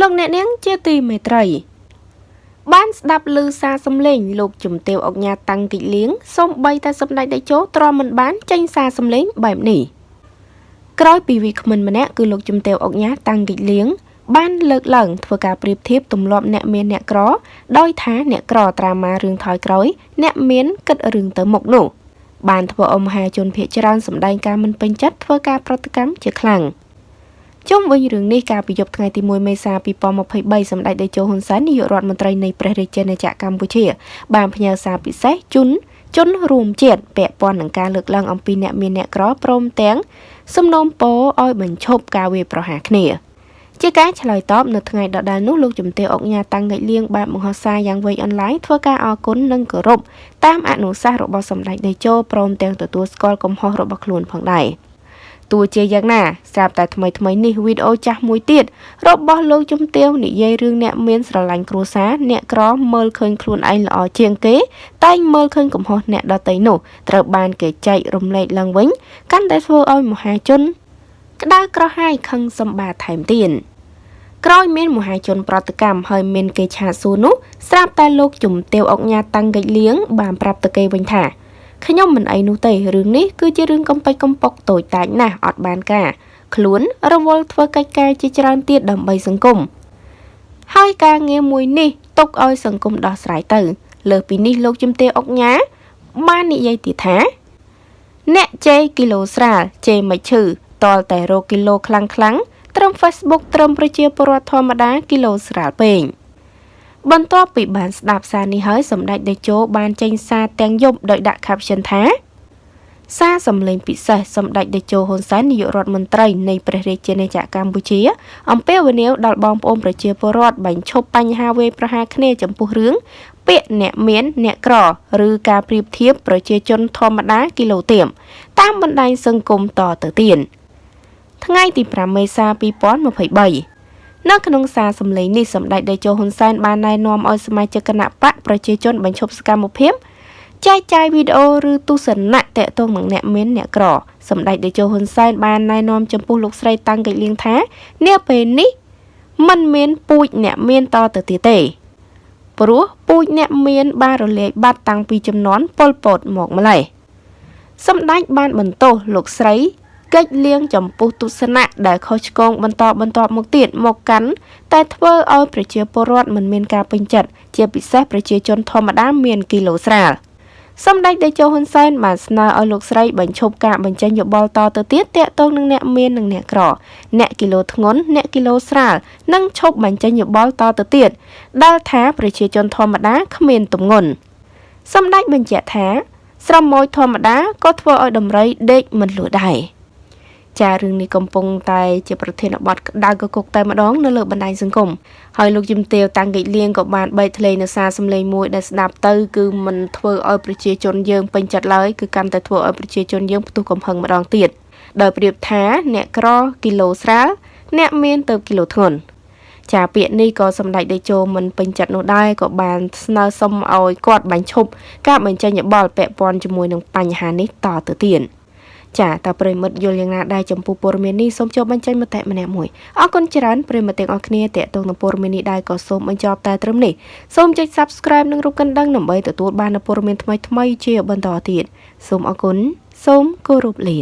លោកអ្នកនាងជាទីមេត្រី បានស្ដាប់ឮសារសំឡេងលោកជំទាវអុកញ៉ាតាំងទីលៀងសូម្បីតែសម្ដេចតេជោទ្រាំមិនបានចេញសារសំឡេងបែបនេះក្រោយពីវិក្មិនម្នាក់គឺលោកជំទាវអុកញ៉ាតាំងទីលៀងបានលើកឡើងធ្វើការប្រៀបធៀបទម្លាប់អ្នកមានអ្នកក្រ ដោយថាអ្នកក្រត្រាម៉ារឿងថយក្រោយ អ្នកមានគិតរឿងទៅមុខនោះបានធ្វើអមហាជនភៀកច្រើនសម្ដែងការមិនពេញចិត្តធ្វើការប្រតិកម្មជាខ្លាំង ជុំវិញរឿងនេះកាលពីយប់ថ្ងៃទី1មេសា2023សម្ដេចតេជោហ៊ុនសែននាយករដ្ឋមន្ត្រីនៃព្រះរាជាណាចក្រកម្ពុជា បានផ្ញើសារពិសេសជូនជនរួមជាតិពាក់ព័ន្ធនឹងការលើកឡើងអំពីអ្នកមានអ្នកក្រព្រមទាំងសំណូមពរឲ្យបញ្ឈប់ការវាយប្រហារគ្នា។ជាការឆ្លើយតបនៅថ្ងៃដដែលនោះលោកជំទាវអុកញ៉ាតាំងកិច្ចលៀងបែបមហោសារយ៉ាងវៃអនឡាញធ្វើការអគុណនិងគោរពតាមអនុសាសន៍របស់សម្ដេចតេជោព្រមទាំងទទួលស្គាល់កំហុសរបស់ខ្លួនផងដែរ ទោះជាយ៉ាងណាស្រាប់តែថ្មីថ្មីនេះវីដេអូចាស់មួយទៀតរបស់លោកជំទាវនិយាយរឿងអ្នកមានស្រឡាញ់គ្រួសារអ្នកក្រមើលឃើញខ្លួនឯងល្អជាងគេ តែងមើលឃើញកំហុសអ្នកដទៃនោះត្រូវបានគេចែករំលែកឡើងវិញកាន់តែធ្វើឲ្យមហាជន ក្តៅក្រហាយខឹងសម្បាថែមទៀតក្រោយមានមហាជនប្រតិកម្មហើយមានគេឆាសួរនោះស្រាប់តែលោកជំទាវអុកញ៉ាតាំងកិច្ចលៀងបានប្រាប់ទៅគេវិញថា ខ្ញុំមិនអីនោះទេរឿងនេះគឺជារឿងកំពេចកំប៉ុកតូចតាចណាស់អត់បានការខ្លួនរវល់ធ្វើកិច្ចការជាច្រើនទៀតដើម្បីសង្គមហើយការងារមួយនេះទុកឲ្យសង្គមដោះស្រាយទៅ លើសពីនេះលោកជំទាវអុកញ៉ាបាននិយាយទៀតថា អ្នកជេរគីឡូស្រាលជេរមិនឈឺតលតែរកគីឡូខ្លាំងខ្លាំងត្រឹម Facebook ត្រឹមប្រជាពលរដ្ឋធម្មតាគីឡូស្រាលពេង បន្ទាប់ពីបានស្ដាប់សារនេះហើយសម្ដេចតេជោបានចេញសារទាំងយប់ដោយដាក់ caption ថាសារសម្លេងពិសេសសម្ដេចតេជោហ៊ុនសែននាយករដ្ឋមន្ត្រីនៃព្រះរាជាណាចក្រកម្ពុជាអំពាវនាវដល់បងប្អូនប្រជាពលរដ្ឋបញ្ឈប់បញ្ហាវេប្រហារគ្នាចំពោះរឿងពាក្យអ្នកមានអ្នកក្រឬការប្រៀបធៀបប្រជាជនធម្មតាគីឡូទៀមតាមបណ្ដាញសង្គមតទៅទៀតថ្ងៃទី5មេសា2023 នៅក្នុងសារសម្លេងនេះសម្ដេចតេជោហ៊ុនសែនបានណែនាំឲ្យសមាជិកគណៈបកប្រជាជនបញ្ឈប់សកម្មភាពចែកចាយវីដេអូឬទស្សនៈតកតងនឹងអ្នកមានអ្នកក្រសម្ដេចតេជោហ៊ុនសែនបានណែនាំចំពោះលោកស្រីតាំងកិច្ចលៀងថានាពេលនេះมันមានពូជអ្នកមានតទៅទៀតទេព្រោះពូជអ្នកមានបានរលាយបាត់តាំងពីចំនួនប៉ុលពតមកម្លេះសម្ដេចបានបន្ទោសលោកស្រី កិច្ចលៀងចំពោះទស្សនៈដែលខុសឆ្គងបន្តបន្តមកទៀតមកកាន់តែធ្វើឲ្យប្រជាពលរដ្ឋមិនមានការពេញចិត្តជាពិសេសប្រជាជនធម្មតាមានគីឡូស្រាលសម្ដេចតេជោហ៊ុនសែនបានស្នើឲ្យលោកស្រីបញ្ឈប់ការបញ្ចេញយោបល់តទៅទៀតតាក់ទងនឹងអ្នកមាននិងអ្នកក្រ អ្នកគីឡូធ្ងន់អ្នកគីឡូស្រាលនិងឈប់បញ្ចេញយោបល់តទៅទៀតដែលថាប្រជាជនធម្មតាគ្មានទម្ងន់សម្ដេចបញ្ជាក់ថាស្រមោចធម្មតាក៏ធ្វើឲ្យដំរីដេកមិនលួដែរ ចារឿងនេះកំពុងតែជាប្រធានបទក្តៅកគុកតែម្ដងនៅលើបណ្ដាញសង្គមហើយលោកជំទាវតាំងកិច្ចលៀងក៏បានបែកធ្លាយនៅសារសម្លេងមួយដែលស្ដាប់ទៅគឺមិនធ្វើឲ្យប្រជាជនយើងពេញចិត្តឡើយគឺកាន់តែធ្វើឲ្យប្រជាជនយើងផ្ទុះកំហឹងម្ដងទៀតដោយប្រៀបថាអ្នកក្រគីឡូស្រាលអ្នកមានទៅគីឡូធ្ងន់ចាពាក្យនេះក៏សម្ដេចតេជោមិនពេញចិត្តនោះដែរក៏បានស្នើសុំឲ្យគាត់បញ្ឈប់ការបញ្ចេញយោបល់ពាក់ព័ន្ធជាមួយនឹងបញ្ហានេះតទៅទៀត ចាតើប្រិមិត្តយល់យ៉ាងណាដែរចំពោះព័ត៌មាននេះសូមចូលបញ្ចេញមតិម្នាក់មួយអរគុណច្រើនប្រិមិត្តទាំងអស់គ្នាតេតងនឹងព័ត៌មាននេះដែរក៏សូមបញ្ចប់តែត្រឹមនេះសូមចុច Subscribe និងរូបកណ្ដឹងដើម្បីទទួលបាននូវព័ត៌មានថ្មីៗជាបន្តទៀតសូមអរគុណសូមគោរពលា